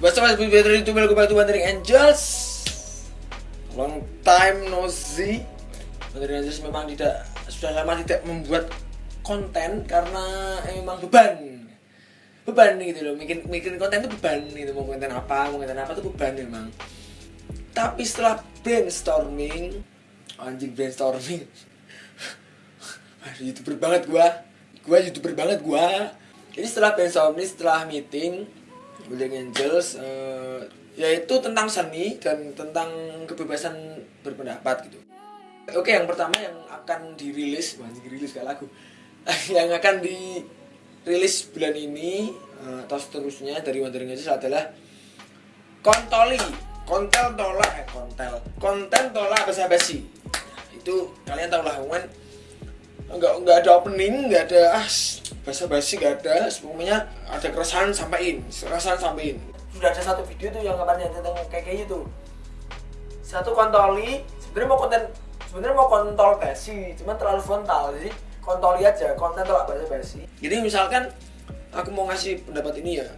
What's up, it's better itu welcome back to Wandering Angels. Long time no see. Wandering Angels memang tidak sudah lama tidak membuat konten karena memang beban. Beban gitu loh, bikin bikin konten itu beban gitu mau konten apa, mau konten apa itu beban memang. Tapi setelah brainstorming, anjing brainstorming. Youtuber banget gua. Gua youtuber banget gua. Jadi setelah brainstorming, setelah meeting, Building Angels uh, yaitu tentang seni dan tentang kebebasan berpendapat gitu. Oke, yang pertama yang akan dirilis, wah dirilis kayak lagu. yang akan dirilis bulan ini uh, atau seterusnya dari Wandering Angels adalah Kontoli, kontel tolak eh kontel, konten tolak basa basi. Itu kalian tahu lah, nggak nggak ada opening, nggak ada ah basa basi nggak ada. Semuanya ada keresahan sampaikan keresahan sampaikan. Sudah ada satu video tuh yang kemarin yang tentang kayak kayak gitu satu kontoli sebenarnya mau konten sebenarnya mau kontol basi cuman terlalu frontal. Jadi kontoli aja konten tolak basa basi. Jadi misalkan aku mau ngasih pendapat ini ya.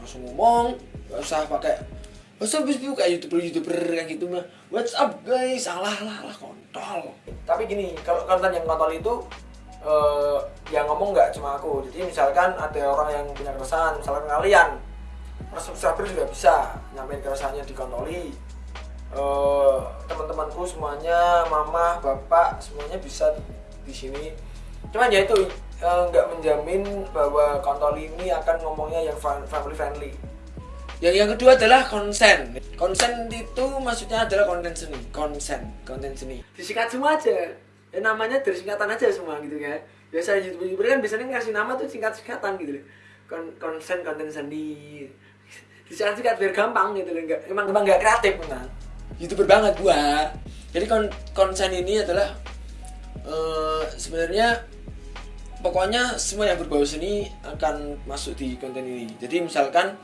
Langsung ngomong nggak usah pakai up, bis kayak youtuber-youtuber kayak gitu mah. What's up guys, salah lah lah kontol. Tapi gini, kalau konten yang kontol itu uh, yang ngomong nggak cuma aku. Jadi misalkan ada orang yang punya keresahan misalkan kalian subscriber juga bisa nyampein keresahannya di kontoli. Uh, teman-temanku semuanya mama bapak semuanya bisa di sini. Cuman ya itu nggak uh, menjamin bahwa kontoli ini akan ngomongnya yang family friendly. Yang yang kedua adalah konsen. Konsen itu maksudnya adalah konten seni. Konsen konten seni. Disingkat semua aja ya namanya dari singkatan aja semua gitu kan. Biasa youtuber kan biasanya ngasih nama tuh singkat singkatan gitu loh. Kon konsen konten sendiri disingkat singkat biar gampang gitu loh. Enggak emang emang nggak kreatif memang youtuber banget gua. Jadi kon konsen ini adalah uh, sebenarnya pokoknya semua yang berbau seni akan masuk di konten ini. Jadi misalkan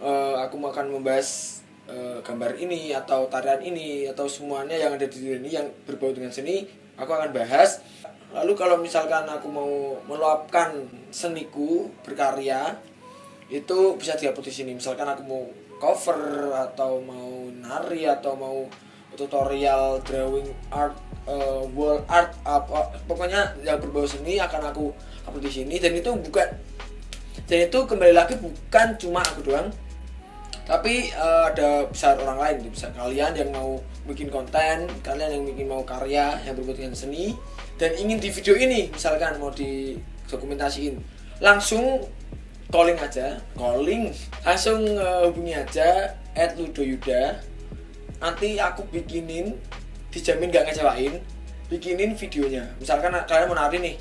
uh, aku akan membahas uh, gambar ini atau tarian ini atau semuanya yang ada di ini yang berbau dengan seni aku akan bahas. Lalu kalau misalkan aku mau meluapkan seniku berkarya itu bisa dihapus di sini. Misalkan aku mau cover atau mau nari atau mau tutorial drawing art uh, wall art apa pokoknya yang berbau seni akan aku upload di sini. Dan itu bukan dan itu kembali lagi bukan cuma aku doang tapi uh, ada besar orang lain bisa kalian yang mau bikin konten kalian yang bikin mau karya yang berhubungan dengan seni dan ingin di video ini misalkan mau di dokumentasiin langsung calling aja calling. Langsung uh, hubungi aja at ludoyuda. Nanti aku bikinin dijamin gak ngecewain bikinin videonya. Misalkan kalian mau nari nih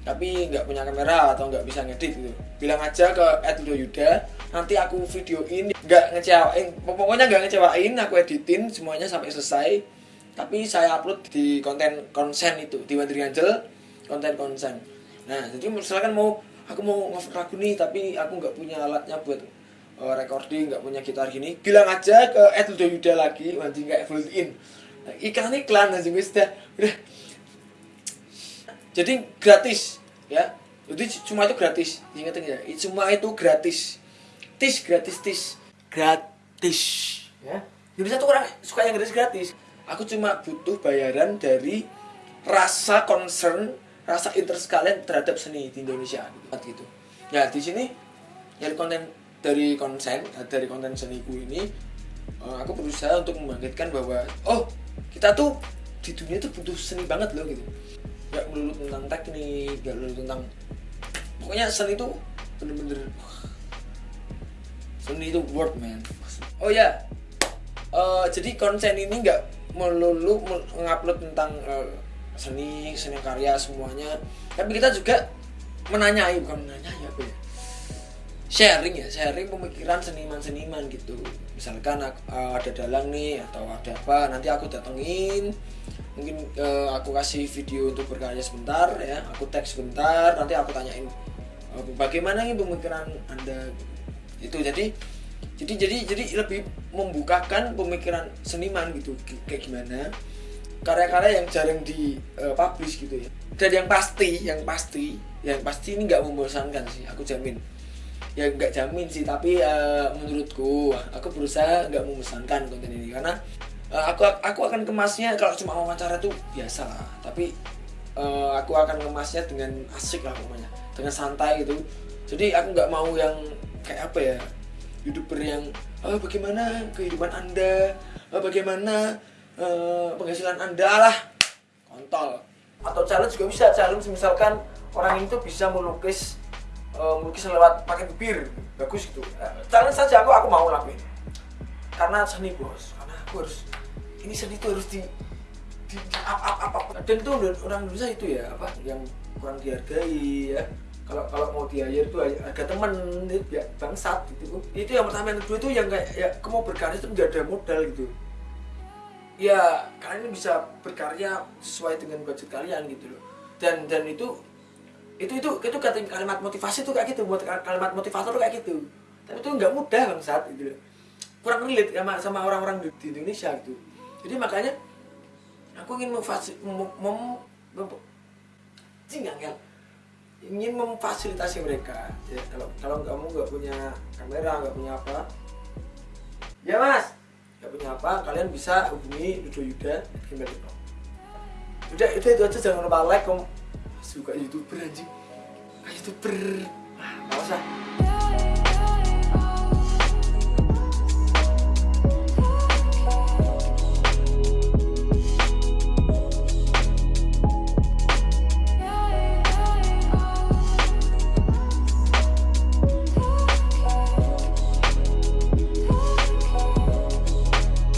tapi nggak punya kamera atau nggak bisa ngedit gitu. Bilang aja ke Edudo Yuda nanti aku videoin nggak ngecewain. Pokoknya nggak ngecewain aku editin semuanya sampai selesai. Tapi saya upload di konten konsen itu di Wandering Angel konten konsen. Nah jadi misalkan mau aku mau lagu nih tapi aku nggak punya alatnya buat uh, recording nggak punya gitar gini bilang aja ke Edudo Yuda lagi nanti nggak full in. Nah, iklan iklan aja udah udah jadi gratis ya. Jadi cuma itu gratis ingat ya. Cuma itu gratis. Tis gratis tis. Gratis. Ya. Jadi satu orang suka yang gratis gratis. Aku cuma butuh bayaran dari rasa concern rasa interest kalian terhadap seni di Indonesia gitu. Ya di sini dari konten dari konsen dari konten seniku ini eh, aku berusaha untuk membangkitkan bahwa oh kita tuh di dunia tuh butuh seni banget loh gitu nggak melulu tentang teknik nggak melulu tentang pokoknya seni itu bener-bener seni itu word man. Oh ya uh, jadi konsen ini nggak melulu mengupload tentang uh, seni seni karya semuanya. Tapi kita juga menanyai bukan menanyai apa ya. Sharing ya sharing pemikiran seniman-seniman gitu. Misalkan uh, ada dalang nih atau ada apa nanti aku datengin mungkin uh, aku kasih video untuk berkarya sebentar ya. Aku tag sebentar nanti aku tanyain uh, bagaimana nih pemikiran anda? Itu jadi jadi jadi jadi lebih membukakan pemikiran seniman gitu kayak gimana. Karya-karya yang jarang di uh, publish gitu ya. Dan yang pasti yang pasti yang pasti ini nggak membosankan sih aku jamin. Ya nggak jamin sih tapi eh, menurutku aku berusaha nggak memesankan konten ini. Karena eh, aku aku akan kemasnya kalau cuma wawancara tuh biasa lah. Tapi eh, aku akan kemasnya dengan asik lah pokoknya. Dengan santai gitu. Jadi aku nggak mau yang kayak apa ya youtuber yang oh, bagaimana kehidupan anda? Oh, bagaimana eh, penghasilan anda lah. Kontol. Atau challenge juga bisa. Challenge misalkan orang ini tuh bisa melukis eh, melukis lewat pakai bibir. Bagus gitu. Challenge saja aku aku mau lakuin. Karena seni bos. Karena aku harus ini seni itu harus di di, di up, up, up, up. dan itu orang Indonesia itu ya apa yang kurang dihargai ya. Kalau kalau mau di hire itu harga temen ya bangsat gitu. Itu yang pertama. Yang kedua itu yang kayak ya kamu berkarya itu nggak ada modal gitu. Ya kalian bisa berkarya sesuai dengan budget kalian gitu loh. Dan dan itu itu itu itu kalimat motivasi tuh kayak gitu buat kalimat motivator tuh kayak gitu. Tapi itu nggak mudah bang saat gitu loh. Kurang relate sama orang-orang di Indonesia gitu jadi makanya aku ingin mem, mem, angel. ingin memfasilitasi mereka. Ya, kalau kalau kamu nggak punya kamera nggak punya apa ya mas nggak punya apa kalian bisa hubungi Dudo Yuda gmail.com udah itu itu aja jangan lupa like kamu suka youtuber anjing. Ah, youtuber. Ah nggak usah